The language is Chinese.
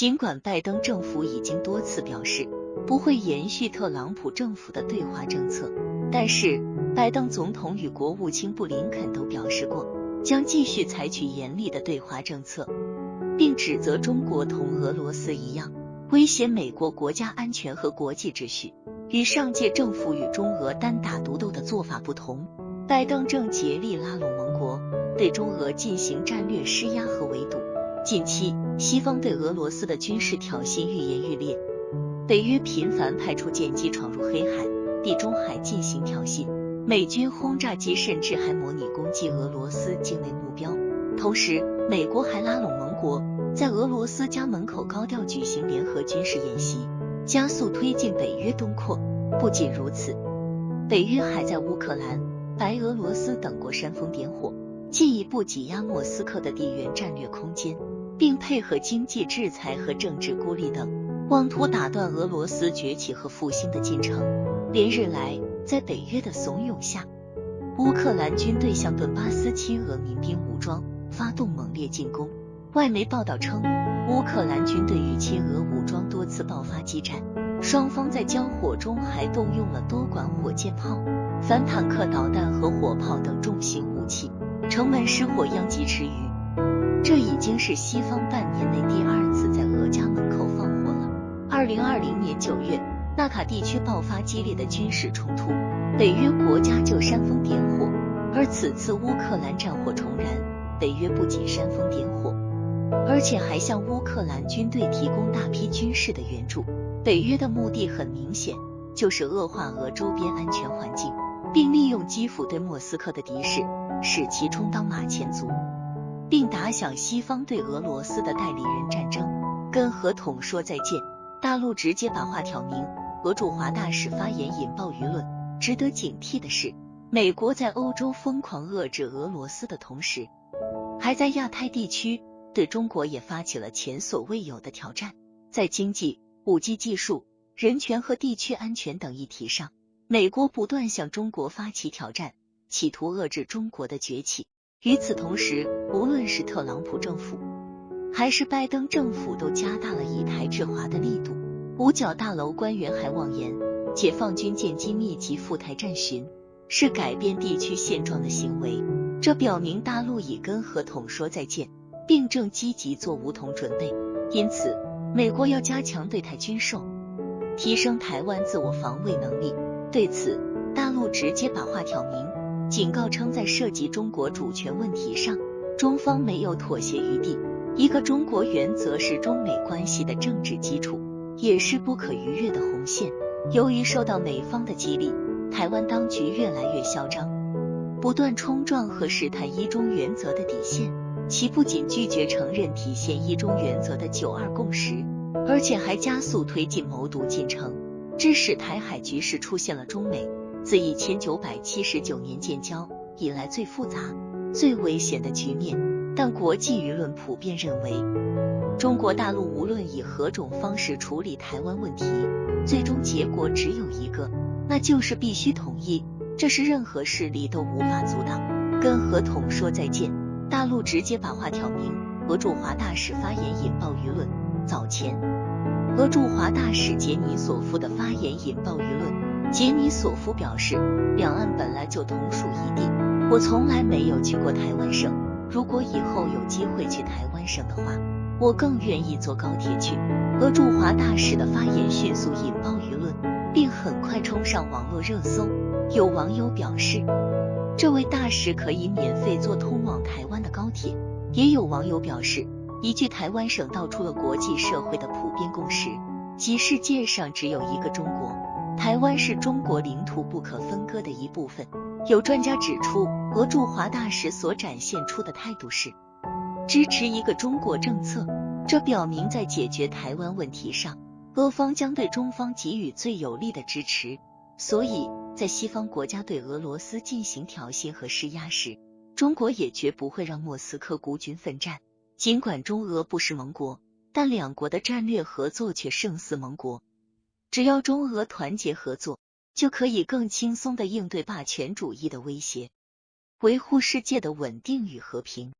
尽管拜登政府已经多次表示不会延续特朗普政府的对华政策，但是拜登总统与国务卿布林肯都表示过，将继续采取严厉的对华政策，并指责中国同俄罗斯一样威胁美国国家安全和国际秩序。与上届政府与中俄单打独斗的做法不同，拜登正竭力拉拢盟国，对中俄进行战略施压和围堵。近期，西方对俄罗斯的军事挑衅愈演愈烈，北约频繁派出舰机闯入黑海、地中海进行挑衅，美军轰炸机甚至还模拟攻击俄罗斯境内目标。同时，美国还拉拢盟国，在俄罗斯家门口高调举行联合军事演习。加速推进北约东扩。不仅如此，北约还在乌克兰、白俄罗斯等国煽风点火，进一步挤压莫斯科的地缘战略空间，并配合经济制裁和政治孤立等，妄图打断俄罗斯崛起和复兴的进程。连日来，在北约的怂恿下，乌克兰军队向顿巴斯亲俄民兵武装发动猛烈进攻。外媒报道称，乌克兰军队与亲俄武装多次爆发激战，双方在交火中还动用了多管火箭炮、反坦克导弹和火炮等重型武器，城门失火殃及池鱼。这已经是西方半年内第二次在俄家门口放火了。二零二零年九月，纳卡地区爆发激烈的军事冲突，北约国家就煽风点火，而此次乌克兰战火重燃，北约不仅煽风点火。而且还向乌克兰军队提供大批军事的援助。北约的目的很明显，就是恶化俄周边安全环境，并利用基辅对莫斯科的敌视，使其充当马前卒，并打响西方对俄罗斯的代理人战争，跟核统说再见。大陆直接把话挑明，俄驻华大使发言引爆舆论。值得警惕的是，美国在欧洲疯狂遏制俄罗斯的同时，还在亚太地区。对中国也发起了前所未有的挑战，在经济、五 G 技术、人权和地区安全等议题上，美国不断向中国发起挑战，企图遏制中国的崛起。与此同时，无论是特朗普政府还是拜登政府，都加大了以台制华的力度。五角大楼官员还妄言，解放军舰机密集赴台战巡是改变地区现状的行为，这表明大陆已跟核统说再见。并正积极做武统准备，因此美国要加强对台军售，提升台湾自我防卫能力。对此，大陆直接把话挑明，警告称在涉及中国主权问题上，中方没有妥协余地。一个中国原则是中美关系的政治基础，也是不可逾越的红线。由于受到美方的激励，台湾当局越来越嚣张，不断冲撞和试探一中原则的底线。其不仅拒绝承认体现一中原则的九二共识，而且还加速推进谋独进程，致使台海局势出现了中美自一千九百七十九年建交以来最复杂、最危险的局面。但国际舆论普遍认为，中国大陆无论以何种方式处理台湾问题，最终结果只有一个，那就是必须统一，这是任何势力都无法阻挡。跟合统说再见。大陆直接把话挑明，俄驻华大使发言引爆舆论。早前，俄驻华大使杰尼索夫的发言引爆舆论。杰尼索夫表示，两岸本来就同属一地，我从来没有去过台湾省。如果以后有机会去台湾省的话，我更愿意坐高铁去。俄驻华大使的发言迅速引爆舆论，并很快冲上网络热搜。有网友表示。这位大使可以免费坐通往台湾的高铁。也有网友表示，一句台湾省道出了国际社会的普遍共识，即世界上只有一个中国，台湾是中国领土不可分割的一部分。有专家指出，俄驻华大使所展现出的态度是支持一个中国政策，这表明在解决台湾问题上，俄方将对中方给予最有力的支持。所以。在西方国家对俄罗斯进行挑衅和施压时，中国也绝不会让莫斯科孤军奋战。尽管中俄不是盟国，但两国的战略合作却胜似盟国。只要中俄团结合作，就可以更轻松的应对霸权主义的威胁，维护世界的稳定与和平。